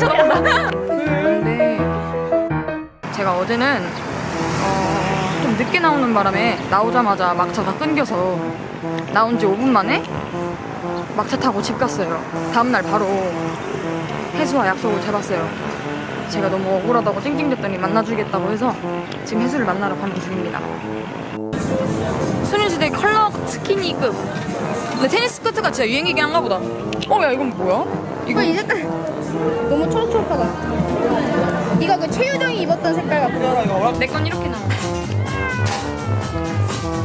쳐다본다. 근데 제가 어제는 어, 좀 늦게 나오는 바람에 나오자마자 막차가 끊겨서 나온 지 5분 만에 막차 타고 집 갔어요. 다음날 바로 혜수와 약속을 잡았어요. 제가 너무 억울하다고 찡찡댔더니 만나주겠다고 해서 지금 혜수를 만나러 가는 중입니다. 소녀시대 컬러 스키니급. 근데 테니스 스커트가 진짜 유행이긴 한가 보다. 어, 야, 이건 뭐야? 이거 어, 이 색깔 최유정이 입었던 색깔 같아. 내건 이렇게 나와.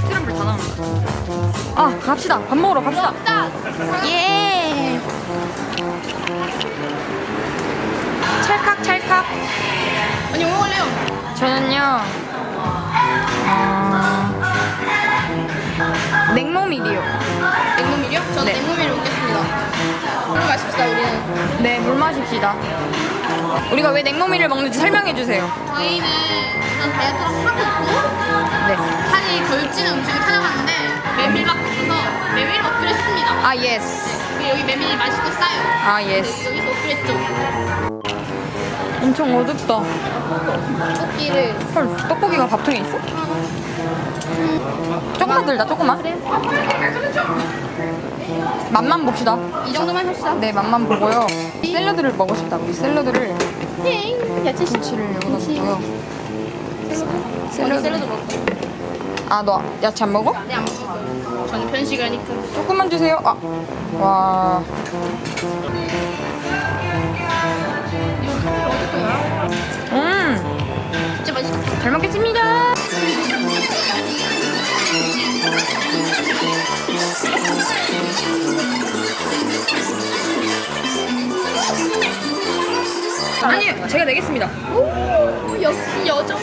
트럼블 다 나온다. 아, 갑시다. 밥 먹으러 갑시다. 예. 찰칵 찰칵. 언니 뭐 먹을래요? 저는요. 어... 냉모밀이요. 냉모밀이요? 저는 네. 냉모밀 먹겠습니다. 물 마십시다 우리는. 네, 물 마십시다. 우리가 왜 냉모밀을 먹는지 설명해 주세요. 저희는 우선 다이어트를 하고 있고 네. 살이 덜 찌는 음식을 찾아봤는데 메밀밖에 없어서 메밀을 어필했습니다. 아, yes. 그리고 여기 메밀이 맛있고 싸요. 아, 네, yes. 여기서 어필했죠. 엄청 어둡다. 떡볶이를 헐, 떡볶이가 밥통에 있어? 조금만 들자, 조금만. 그래? 맛만 봅시다. 이 정도만 합시다. 네, 맛만 보고요. 샐러드를 먹고 싶다. 우리 샐러드를 ting 야채 씨. 김치를 여기다 넣고요. 샐러드. 샐러드. 먹고. 아, 너 야채 안 먹어? 네, 안 먹어요. 저는 편식을 하니까. 조금만 주세요. 아, 와. 음, 진짜 맛있다. 잘 먹겠습니다. 아니, 제가 내겠습니다. 오, 역시 여자.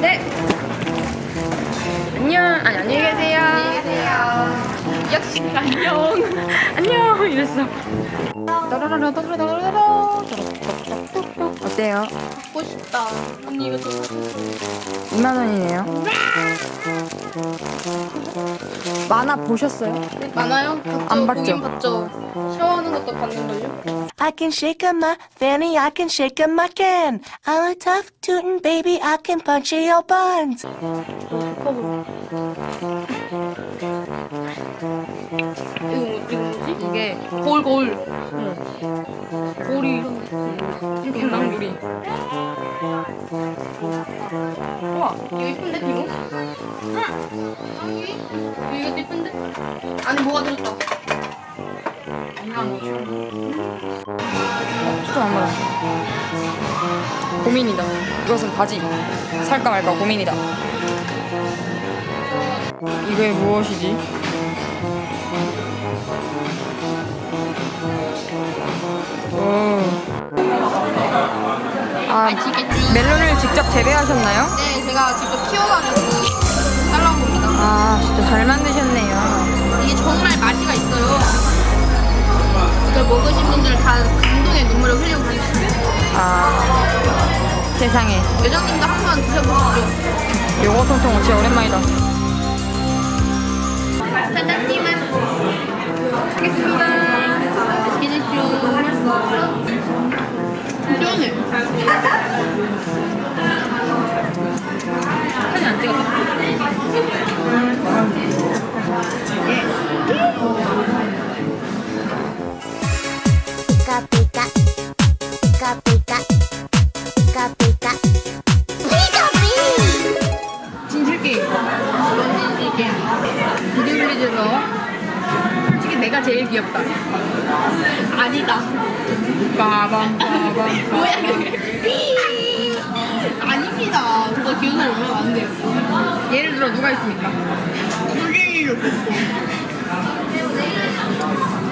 네. 안녕. 아니. 안녕히 계세요. 안녕. 안녕. 이랬어. 어때요? 갖고 싶다. 언니 이거 좀 2만 원이네요. 만화 보셨어요? 많아요? 봤죠? 안 봤죠? 보긴 봤죠. 샤워하는 것도 봤는걸요? I can shake a my fanny, I can shake a my can. I'm a tough tootin' baby, I can punch your buns. 거울 거울. 고리 이런 이렇게 낭구리. 우와. 이거 이쁜데 이거? 응. 이거 이것도 이쁜데? 안에 뭐가 들었다. 초점 안 맞아. 고민이다. 이것은 바지. 살까 말까 고민이다. 이게 무엇이지? 오. 아? 멜론을 직접 재배하셨나요? 네, 제가 직접 키워가지고 잘라온 겁니다. 아, 진짜 잘 만드셨네요. 이게 정말 맛이가 있어요. 이걸 먹으신 분들 다 감동의 눈물을 흘리고 가셨습니다. 아, 세상에. 회장님도 한번 드셔보시죠. 요거 통통 진짜 오랜만이다. 사장님은 하겠습니다. 이게 비디오블리즈에서 솔직히 내가 제일 귀엽다. 아니다. 빠밤 빠밤. 뭐야. 아닙니다. 그거 기억을 올리면 안 돼요. 예를 들어 누가 있습니까? 솔직히 좋겠고.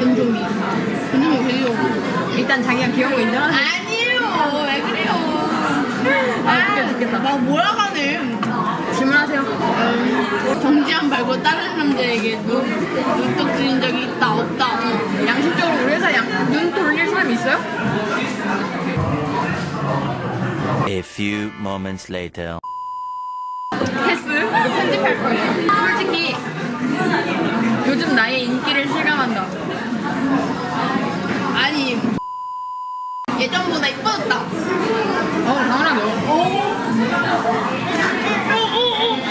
변종이. 변종이 왜 이러고. 일단 자기가 귀여운 거 인정하는. 아니에요. 왜 그래요? 아, 웃겨 죽겠다. 막 몰아가네. 질문하세요. 음, 정지한 말고 다른 남자에게 눈, 눈독 들인 적이 있다 없다. 양심적으로 우리 회사 양, 눈 돌릴 사람 있어요? A few moments later. 패스. 이거 편집할 거예요. 솔직히 요즘 나의 인기를 실감한다. 아니 예전보다 이뻐졌다. 어, 당연하죠.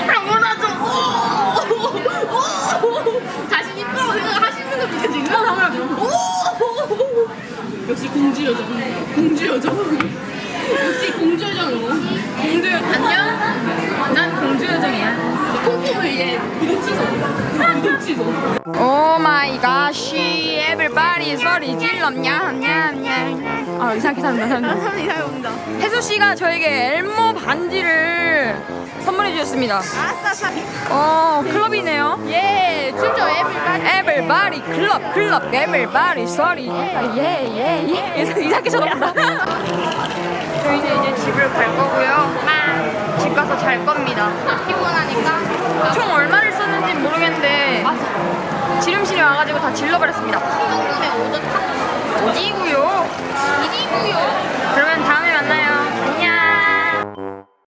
당연하죠. 자신 있다고 생각하시는 겁니까 지금? 당연하죠. 역시 공주 여정. 공주 여정. 역시 공주 여정이고. 공주 안녕. 난 공주 요정이야. 콩콩을 이제 구독 취소. 구독 취소. 오 마이 갓시 에브리바디 소리 질러 냠냠냠 아 이상하게 산다 산다 사람 이상해 온다. 혜수 씨가 저에게 엘모 반지를 선물해 주셨습니다. 아싸 어 클럽이네요. 예, 진짜 에브리바디. 에브리바디 클럽 클럽 에브리바디 소리. 예예예 이상하게 쳐다본다. 저희는 이제 집을 갈 거고요. 집 가서 잘 겁니다. 피곤하니까. 총 얼마를 썼는지 모르겠는데 지름신이 와가지고 다 질러버렸습니다 어디고요? 어디고요? 그러면 다음에 만나요.